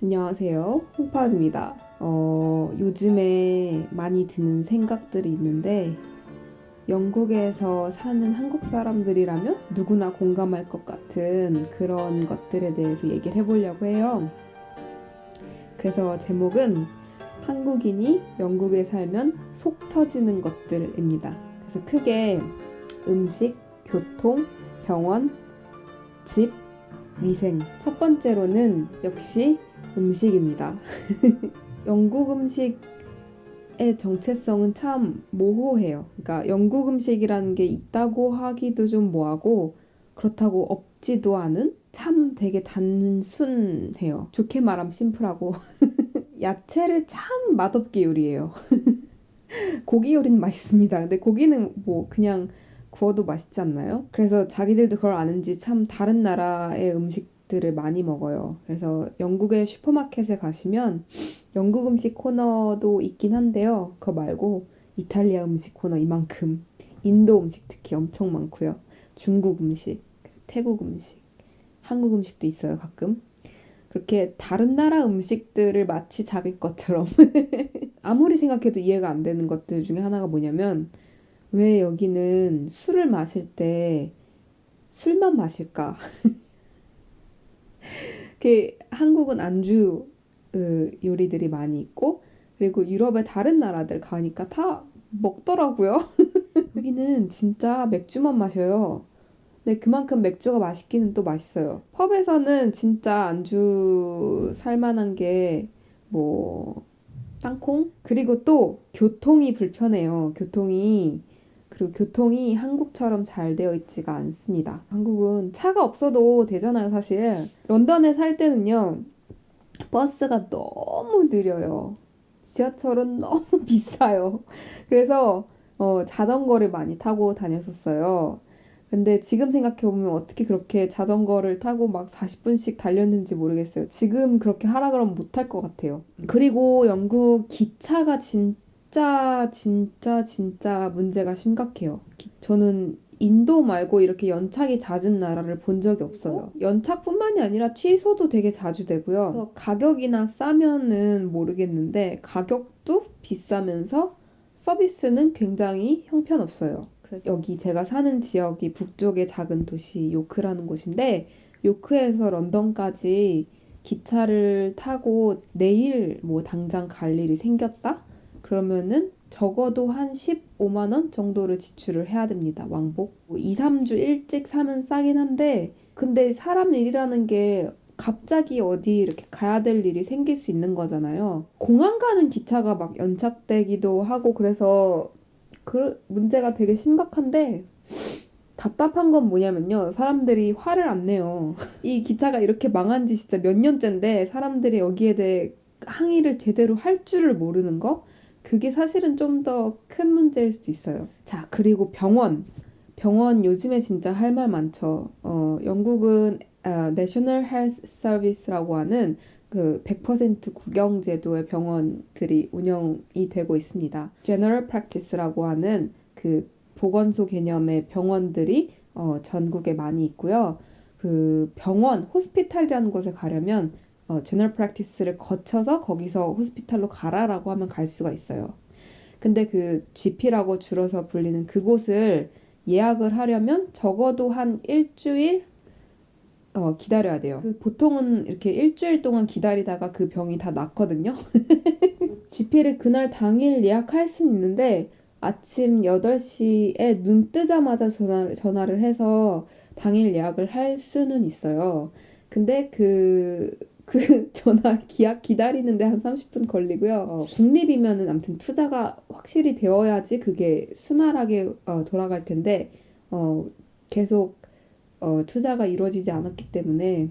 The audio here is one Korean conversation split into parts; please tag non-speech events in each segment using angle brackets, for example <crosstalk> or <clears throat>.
안녕하세요. 홍파입니다. 어, 요즘에 많이 드는 생각들이 있는데, 영국에서 사는 한국 사람들이라면 누구나 공감할 것 같은 그런 것들에 대해서 얘기를 해보려고 해요. 그래서 제목은 한국인이 영국에 살면 속 터지는 것들입니다. 그래서 크게 음식, 교통, 병원, 집, 위생. 첫 번째로는 역시 음식입니다. <laughs> 영국 음식의 정체성은 참 모호해요. 그러니까 영국 음식이라는 게 있다고 하기도 좀 뭐하고 그렇다고 없지도 않은 참 되게 단순해요. 좋게 말하면 심플하고 <laughs> 야채를 참 맛없게 요리해요. <laughs> 고기 요리는 맛있습니다. 근데 고기는 뭐 그냥 구워도 맛있지 않나요? 그래서 자기들도 그걸 아는지 참 다른 나라의 음식 들을 많이 먹어요. 그래서 영국의 슈퍼마켓에 가시면 영국 음식 코너도 있긴 한데요. 그거 말고 이탈리아 음식 코너 이만큼, 인도 음식 특히 엄청 많고요. 중국 음식, 태국 음식, 한국 음식도 있어요, 가끔. 그렇게 다른 나라 음식들을 마치 자기 것처럼 <laughs> 아무리 생각해도 이해가 안 되는 것들 중에 하나가 뭐냐면 왜 여기는 술을 마실 때 술만 마실까? <laughs> 그 한국은 안주 그 요리들이 많이 있고 그리고 유럽의 다른 나라들 가니까 다 먹더라고요. <laughs> 여기는 진짜 맥주만 마셔요. 근데 그만큼 맥주가 맛있기는 또 맛있어요. 펍에서는 진짜 안주 살만한 게 뭐 땅콩? 그리고 또 교통이 불편해요. 교통이 그리고 교통이 한국처럼 잘 되어 있지가 않습니다. 한국은 차가 없어도 되잖아요, 사실. 런던에 살 때는요, 버스가 너무 느려요. 지하철은 너무 <laughs> 비싸요. 그래서 어, 자전거를 많이 타고 다녔었어요. 근데 지금 생각해보면 어떻게 그렇게 자전거를 타고 막 40분씩 달렸는지 모르겠어요. 지금 그렇게 하라 그러면 못할 것 같아요. 그리고 영국 기차가 진짜 진짜 진짜 진짜 문제가 심각해요. 저는 인도 말고 이렇게 연착이 잦은 나라를 본 적이 없어요. 연착뿐만이 아니라 취소도 되게 자주 되고요. 가격이나 싸면은 모르겠는데 가격도 비싸면서 서비스는 굉장히 형편없어요. 여기 제가 사는 지역이 북쪽의 작은 도시 요크라는 곳인데 요크에서 런던까지 기차를 타고 내일 뭐 당장 갈 일이 생겼다? 그러면은 적어도 한 15만 원 정도를 지출을 해야 됩니다. 왕복. 2, 뭐 3주 일찍 사면 싸긴 한데 근데 사람 일이라는 게 갑자기 어디 이렇게 가야 될 일이 생길 수 있는 거잖아요. 공항 가는 기차가 막 연착되기도 하고 그래서 그 문제가 되게 심각한데 답답한 건 뭐냐면요. 사람들이 화를 안 내요. 이 기차가 이렇게 망한 지 진짜 몇 년째인데 사람들이 여기에 대해 항의를 제대로 할 줄을 모르는 거? 그게 사실은 좀 더 큰 문제일 수도 있어요. 자, 그리고 병원. 병원 요즘에 진짜 할 말 많죠. 어, 영국은 어, National Health Service라고 하는 그 100% 국영 제도의 병원들이 운영이 되고 있습니다. General Practice라고 하는 그 보건소 개념의 병원들이 어, 전국에 많이 있고요. 그 병원, 호스피탈이라는 곳에 가려면 어, 제너럴 프랙티스를 거쳐서 거기서 호스피탈로 가라라고 하면 갈 수가 있어요. 근데 그 GP라고 줄여서 불리는 그곳을 예약을 하려면 적어도 한 일주일 어, 기다려야 돼요. 그 보통은 이렇게 일주일 동안 기다리다가 그 병이 다 낫거든요. <laughs> GP를 그날 당일 예약할 수는 있는데 아침 8시에 눈 뜨자마자 전화, 전화를 해서 당일 예약을 할 수는 있어요. 근데 그 그 전화 기약 기다리는데 한 30분 걸리고요. 어, 국립이면은 아무튼 투자가 확실히 되어야지 그게 순활하게 어, 돌아갈 텐데 어, 계속 어, 투자가 이루어지지 않았기 때문에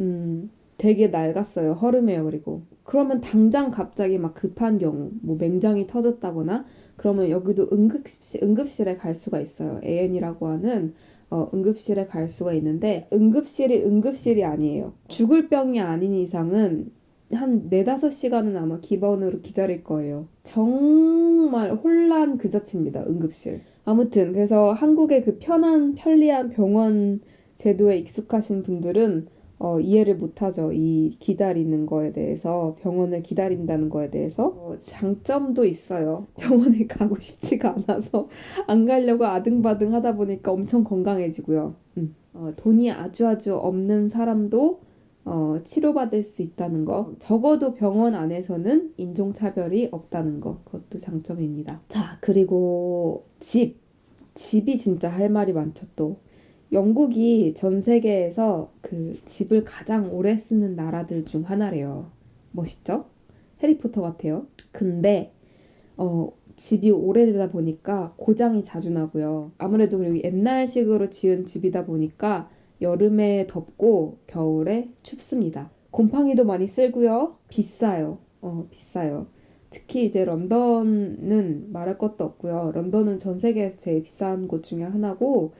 음, 되게 낡았어요. 허름해요. 그리고 그러면 당장 갑자기 막 급한 경우 뭐 맹장이 터졌다거나 그러면 여기도 응급실 응급실에 갈 수가 있어요. AN이라고 하는 어, 응급실에 갈 수가 있는데 응급실이 응급실이 아니에요. 죽을 병이 아닌 이상은 한 4, 5시간은 아마 기본으로 기다릴 거예요. 정말 혼란 그 자체입니다. 응급실. 아무튼 그래서 한국의 그 편한 편리한 병원 제도에 익숙하신 분들은 어, 이해를 못하죠. 이 기다리는 거에 대해서 병원을 기다린다는 거에 대해서 어, 장점도 있어요. <laughs> 병원에 가고 싶지가 않아서 안 가려고 아등바등 하다 보니까 엄청 건강해지고요. 음. 어, 돈이 아주 아주 없는 사람도 어, 치료받을 수 있다는 거. 적어도 병원 안에서는 인종차별이 없다는 거. 그것도 장점입니다. 자, 그리고 집. 집이 진짜 할 말이 많죠, 또. 영국이 전 세계에서 그 집을 가장 오래 쓰는 나라들 중 하나래요. 멋있죠? 해리포터 같아요. 근데 어, 집이 오래되다 보니까 고장이 자주 나고요. 아무래도 그리고 옛날식으로 지은 집이다 보니까 여름에 덥고 겨울에 춥습니다. 곰팡이도 많이 쓸고요. 비싸요. 어, 비싸요. 특히 이제 런던은 말할 것도 없고요. 런던은 전 세계에서 제일 비싼 곳 중에 하나고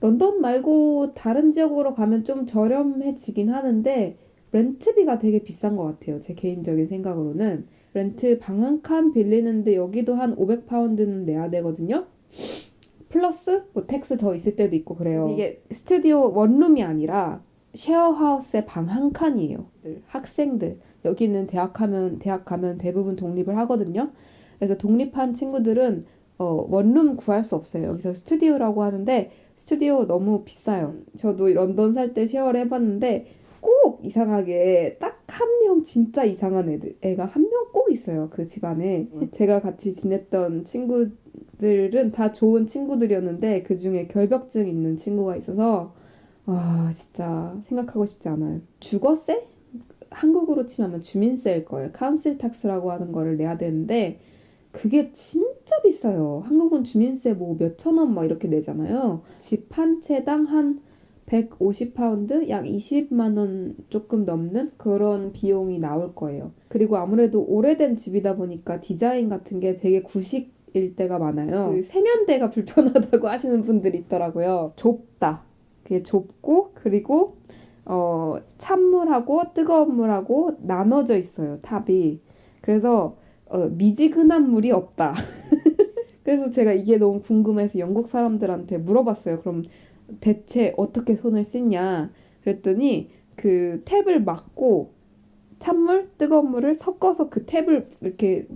런던 말고 다른 지역으로 가면 좀 저렴해지긴 하는데 렌트비가 되게 비싼 것 같아요. 제 개인적인 생각으로는 렌트 방 한 칸 빌리는데 여기도 한 500파운드는 내야 되거든요. 플러스 뭐 tax 더 있을 때도 있고 그래요. 이게 스튜디오 원룸이 아니라 쉐어하우스의 방 한 칸이에요. 학생들 여기는 대학 가면 대학 가면 대부분 독립을 하거든요. 그래서 독립한 친구들은 어, 원룸 구할 수 없어요. 여기서 스튜디오라고 하는데 스튜디오 너무 비싸요. 저도 런던 살 때 share를 해봤는데 꼭 이상하게 딱 한 명 진짜 이상한 애들 애가 한 명 꼭 있어요 그 집안에. 제가 같이 지냈던 친구들은 다 좋은 친구들이었는데 그 중에 결벽증 있는 친구가 있어서 아 진짜 생각하고 싶지 않아요. 주거세? 한국으로 치면 주민세일 거예요. council tax라고 하는 거를 내야 되는데 그게 진짜 비싸요. 한국은 주민세 뭐 몇천 원 막 이렇게 내잖아요. 집 한 채당 한 150파운드? 약 20만 원 조금 넘는 그런 비용이 나올 거예요. 그리고 아무래도 오래된 집이다 보니까 디자인 같은 게 되게 구식 일 때가 많아요. 그 세면대가 <laughs> 불편하다고 하시는 분들이 있더라고요. 좁다. 그게 좁고 그리고 어 찬물하고 뜨거운 물하고 나눠져 있어요. tap이. 그래서 어, 미지근한 물이 없다. <laughs> 그래서 제가 이게 너무 궁금해서 영국 사람들한테 물어봤어요. 그럼 대체 어떻게 손을 씻냐? 그랬더니 그 탭을 막고 찬물, 뜨거운 물을 섞어서 그 탭을 이렇게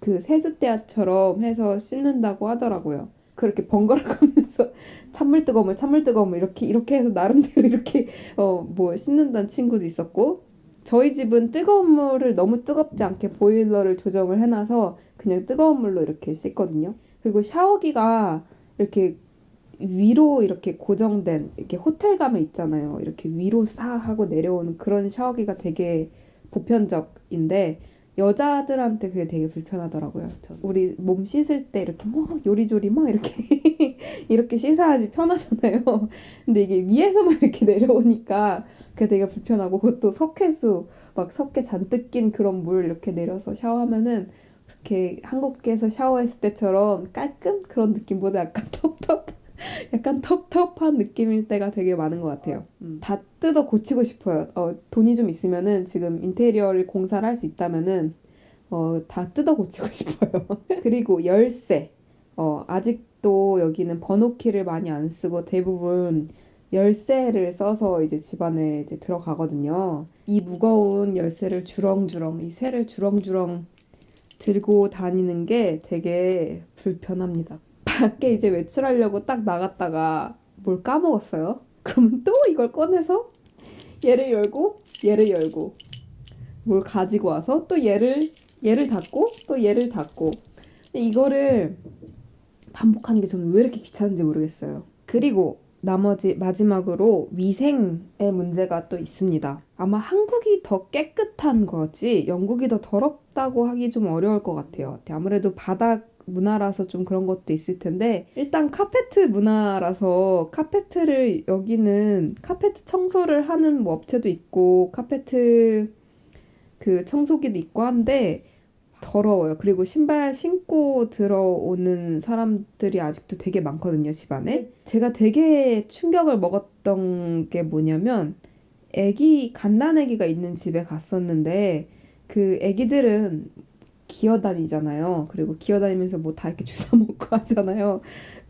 그 세숫대야처럼 해서 씻는다고 하더라고요. 그렇게 번갈아 가면서 <laughs> 찬물 뜨거운 물, 찬물 뜨거운 물 이렇게 이렇게 해서 나름대로 이렇게 어 뭐 씻는다는 친구도 있었고 저희 집은 뜨거운 물을 너무 뜨겁지 않게 보일러를 조정을 해놔서 그냥 뜨거운 물로 이렇게 씻거든요. 그리고 샤워기가 이렇게 위로 이렇게 고정된 이렇게 호텔 가면 있잖아요. 이렇게 위로 사 하고 내려오는 그런 샤워기가 되게 보편적인데 여자들한테 그게 되게 불편하더라고요. 우리 몸 씻을 때 이렇게 뭐 요리조리 막 이렇게 <laughs> 이렇게 씻어야지 편하잖아요. <laughs> 근데 이게 위에서만 이렇게 내려오니까 그게 되게 불편하고 그것도 석회수 막 석회 잔뜩 낀 그런 물 이렇게 내려서 샤워하면은 그렇게 한국에서 샤워했을 때처럼 깔끔 그런 느낌보다 약간 <laughs> 텁텁 약간 텁텁한 느낌일 때가 되게 많은 것 같아요. 음. 다 뜯어 고치고 싶어요. 어, 돈이 좀 있으면은 지금 인테리어를 공사를 할 수 있다면은 어, 다 뜯어 고치고 <laughs> 싶어요. 그리고 열쇠. 어, 아직도 여기는 번호키를 많이 안 쓰고 대부분 열쇠를 써서 이제 집안에 이제 들어가거든요. 이 무거운 열쇠를 주렁주렁, 이 쇠를 주렁주렁 들고 다니는 게 되게 불편합니다. 밖에 이제 외출하려고 딱 나갔다가 뭘 까먹었어요. <laughs> 그러면 또 이걸 꺼내서 얘를 열고 얘를 열고 뭘 가지고 와서 또 얘를 얘를 닫고 또 얘를 닫고 이거를 반복하는 게 저는 왜 이렇게 귀찮은지 모르겠어요. 그리고 나머지 마지막으로 위생의 문제가 또 있습니다. 아마 한국이 더 깨끗한 거지 영국이 더 더럽다고 하기 좀 어려울 것 같아요. 아무래도 바닥 문화라서 좀 그런 것도 있을 텐데 일단 카페트 문화라서 카페트를 여기는 카페트 청소를 하는 뭐 업체도 있고 카페트 그 청소기도 있고 한데 더러워요. 그리고 신발 신고 들어오는 사람들이 아직도 되게 많거든요, 집안에. 제가 되게 충격을 먹었던 게 뭐냐면, 애기, 갓난 애기가 있는 집에 갔었는데, 그 애기들은 기어다니잖아요. 그리고 기어다니면서 뭐 다 이렇게 주워 먹고 <laughs> 하잖아요.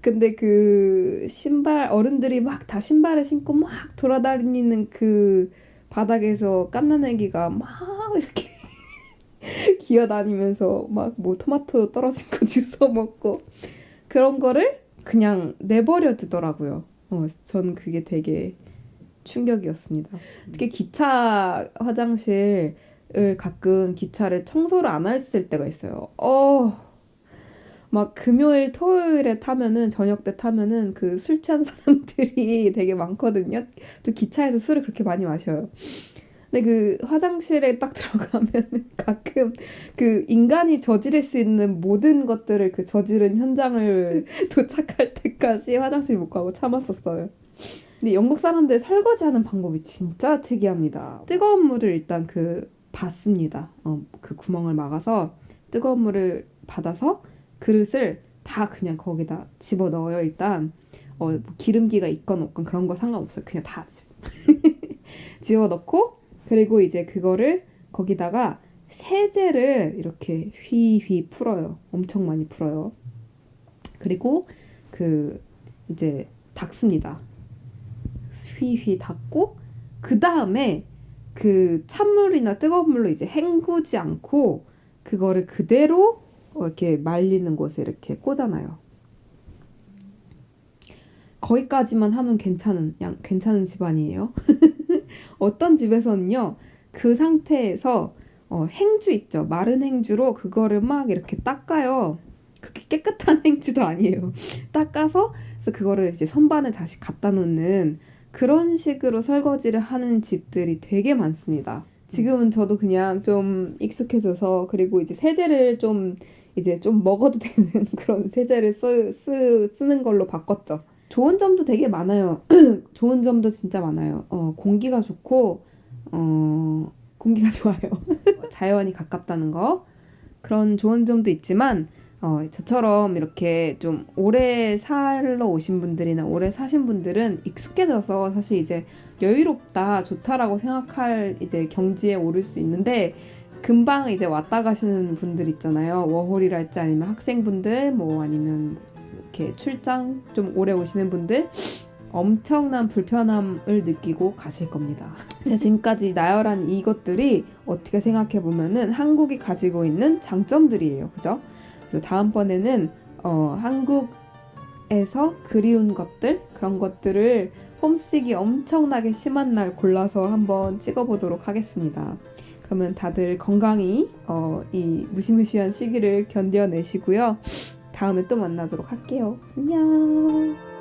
근데 그 신발 어른들이 막 다 신발을 신고 막 돌아다니는 그 바닥에서 깐난 애기가 막 이렇게 <laughs> 기어다니면서 막 뭐 토마토 떨어진 거 <laughs> 주워 먹고 그런 거를 그냥 내버려 두더라고요. 어, 전 그게 되게 충격이었습니다. 특히 기차 화장실 을 가끔 기차를 청소를 안 했을 때가 있어요. 어, 막 금요일, 토요일에 타면은 저녁 때 타면은 그 술 취한 사람들이 <laughs> 되게 많거든요. 또 기차에서 술을 그렇게 많이 마셔요. 근데 그 화장실에 딱 들어가면 <laughs> 가끔 그 인간이 저지를 수 있는 모든 것들을 그 저지른 현장을 <laughs> 도착할 때까지 화장실 못 가고 참았었어요. 근데 영국 사람들 설거지하는 방법이 진짜 특이합니다. 뜨거운 물을 일단 그 받습니다. 어, 그 구멍을 막아서 뜨거운 물을 받아서 그릇을 다 그냥 거기다 집어 넣어요. 일단 어, 뭐 기름기가 있건 없건 그런 거 상관없어요. 그냥 다 <laughs> 집어 넣고 그리고 이제 그거를 거기다가 세제를 이렇게 휘휘 풀어요. 엄청 많이 풀어요. 그리고 그 이제 닦습니다. 휘휘 닦고 그 다음에 그 찬물이나 뜨거운 물로 이제 헹구지 않고 그거를 그대로 이렇게 말리는 곳에 이렇게 꽂아놔요. 거기까지만 하면 괜찮은 양, 괜찮은 집안이에요. <laughs> 어떤 집에서는요 그 상태에서 어, 행주 있죠 마른 행주로 그거를 막 이렇게 닦아요. 그렇게 깨끗한 <laughs> 행주도 아니에요. 닦아서 그래서 그거를 이제 선반에 다시 갖다 놓는 그런 식으로 설거지를 하는 집들이 되게 많습니다. 지금은 저도 그냥 좀 익숙해져서 그리고 이제 세제를 좀 이제 좀 먹어도 되는 <laughs> 그런 세제를 쓰, 쓰, 쓰는 걸로 바꿨죠. 좋은 점도 되게 많아요. <clears throat> 좋은 점도 진짜 많아요. 어, 공기가 좋고, 어, 공기가 <laughs> 좋아요. 자연이 가깝다는 거. 그런 좋은 점도 있지만, 어, 저처럼 이렇게 좀 오래 살러 오신 분들이나 오래 사신 분들은 익숙해져서 사실 이제 여유롭다, 좋다라고 생각할 이제 경지에 오를 수 있는데, 금방 이제 왔다 가시는 분들 있잖아요. 워홀이랄지 아니면 학생분들, 뭐 아니면 이렇게 출장 좀 오래 오시는 분들 엄청난 불편함을 느끼고 가실 겁니다. <laughs> 제가 지금까지 나열한 이것들이 어떻게 생각해 보면은 한국이 가지고 있는 장점들이에요. 그죠? 다음번에는 어, 한국에서 그리운 것들 그런 것들을 홈식이 엄청나게 심한 날 골라서 한번 찍어보도록 하겠습니다. 그러면 다들 건강히 어, 이 무시무시한 시기를 견뎌내시고요. 다음에 또 만나도록 할게요. 안녕.